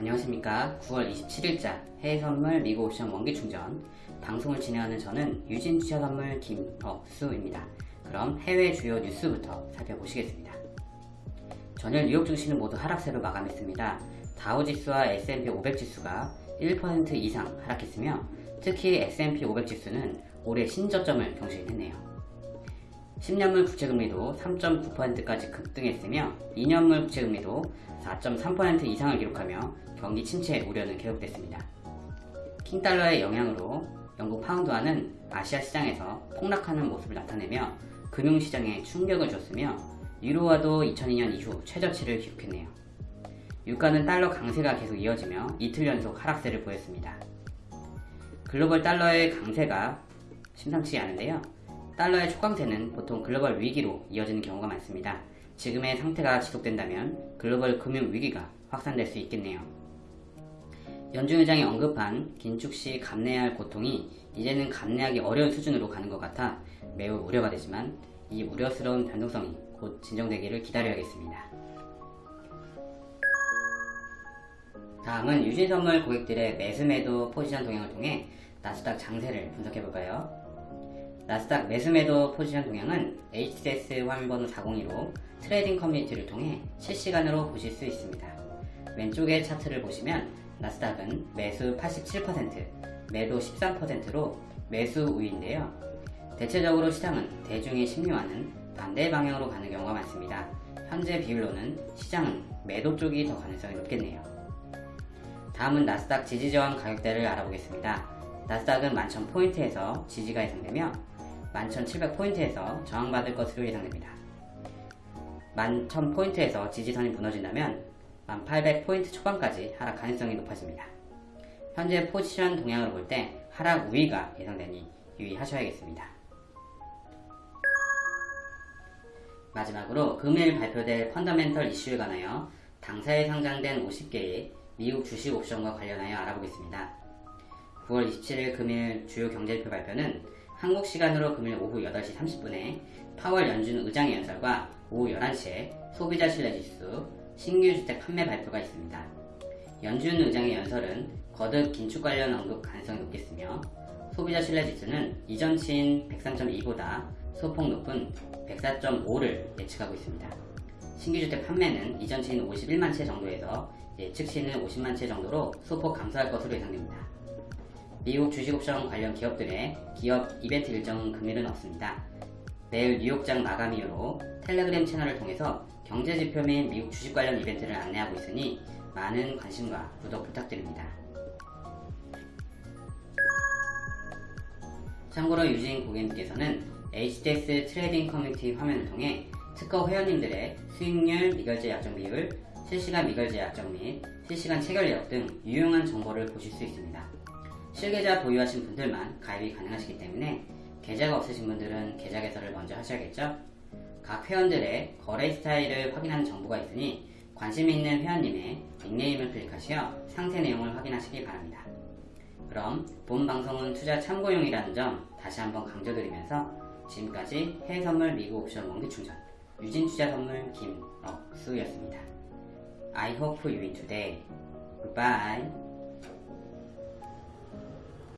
안녕하십니까. 9월 27일자 해외선물 미국 옵션 원기충전. 방송을 진행하는 저는 유진 투자선물 김억수입니다. 그럼 해외 주요 뉴스부터 살펴보시겠습니다. 전일 뉴욕 증시는 모두 하락세로 마감했습니다. 다우지수와 S&P 500지수가 1% 이상 하락했으며 특히 S&P 500지수는 올해 신저점을 경신했네요 10년물 국채금리도 3.9%까지 급등했으며 2년물 국채금리도 4.3% 이상을 기록하며 경기 침체 우려는 계속됐습니다. 킹달러의 영향으로 영국 파운드화는 아시아 시장에서 폭락하는 모습을 나타내며 금융시장에 충격을 줬으며 유로화도 2002년 이후 최저치를 기록했네요. 유가는 달러 강세가 계속 이어지며 이틀 연속 하락세를 보였습니다. 글로벌 달러의 강세가 심상치 않은데요. 달러의 초강세는 보통 글로벌 위기로 이어지는 경우가 많습니다. 지금의 상태가 지속된다면 글로벌 금융 위기가 확산될 수 있겠네요. 연준 의장이 언급한 긴축 시 감내해야 할 고통이 이제는 감내하기 어려운 수준으로 가는 것 같아 매우 우려가 되지만 이 우려스러운 변동성이 곧 진정되기를 기다려야겠습니다. 다음은 유진선물 고객들의 매수 매도 포지션 동향을 통해 나스닥 장세를 분석해볼까요? 나스닥 매수매도 포지션 동향은 HTS 화면번호 402로 트레이딩 커뮤니티를 통해 실시간으로 보실 수 있습니다. 왼쪽의 차트를 보시면 나스닥은 매수 87%, 매도 13%로 매수 우위인데요. 대체적으로 시장은 대중의 심리와는 반대 방향으로 가는 경우가 많습니다. 현재 비율로는 시장은 매도 쪽이 더 가능성이 높겠네요. 다음은 나스닥 지지저항 가격대를 알아보겠습니다. 나스닥은 11,000포인트에서 지지가 예상되며 11,700포인트에서 저항받을 것으로 예상됩니다. 11,000포인트에서 지지선이 무너진다면 1,800포인트 초반까지 하락 가능성이 높아집니다. 현재 포지션 동향으로 볼 때 하락 우위가 예상되니 유의하셔야겠습니다. 마지막으로 금일 발표될 펀더멘털 이슈에 관하여 당사에 상장된 50개의 미국 주식 옵션과 관련하여 알아보겠습니다. 9월 27일 금일 주요 경제지표 발표는 한국 시간으로 금일 오후 8시 30분에 파월 연준 의장의 연설과 오후 11시에 소비자 신뢰지수, 신규 주택 판매 발표가 있습니다. 연준 의장의 연설은 거듭 긴축 관련 언급 가능성이 높겠으며 소비자 신뢰지수는 이전치인 103.2보다 소폭 높은 104.5를 예측하고 있습니다. 신규주택 판매는 이전치인 51만 채 정도에서 예측치는 50만 채 정도로 소폭 감소할 것으로 예상됩니다. 미국 주식옵션 관련 기업들의 기업 이벤트 일정은 금일은 없습니다. 내일 뉴욕장 마감 이후로 텔레그램 채널을 통해서 경제지표 및 미국 주식 관련 이벤트를 안내하고 있으니 많은 관심과 구독 부탁드립니다. 참고로 유진 고객님께서는 HTS 트레이딩 커뮤니티 화면을 통해 특허 회원님들의 수익률, 미결제 약정 비율, 실시간 미결제 약정 및 실시간 체결 내역 등 유용한 정보를 보실 수 있습니다. 실계좌 보유하신 분들만 가입이 가능하시기 때문에 계좌가 없으신 분들은 계좌 개설을 먼저 하셔야겠죠? 각 회원들의 거래 스타일을 확인하는 정보가 있으니 관심 있는 회원님의 닉네임을 클릭하시어 상세 내용을 확인하시기 바랍니다. 그럼 본 방송은 투자 참고용이라는 점 다시 한번 강조드리면서 지금까지 해외선물 미국 옵션 원기충전 유진투자선물 김억수였습니다. I hope you win today. Goodbye.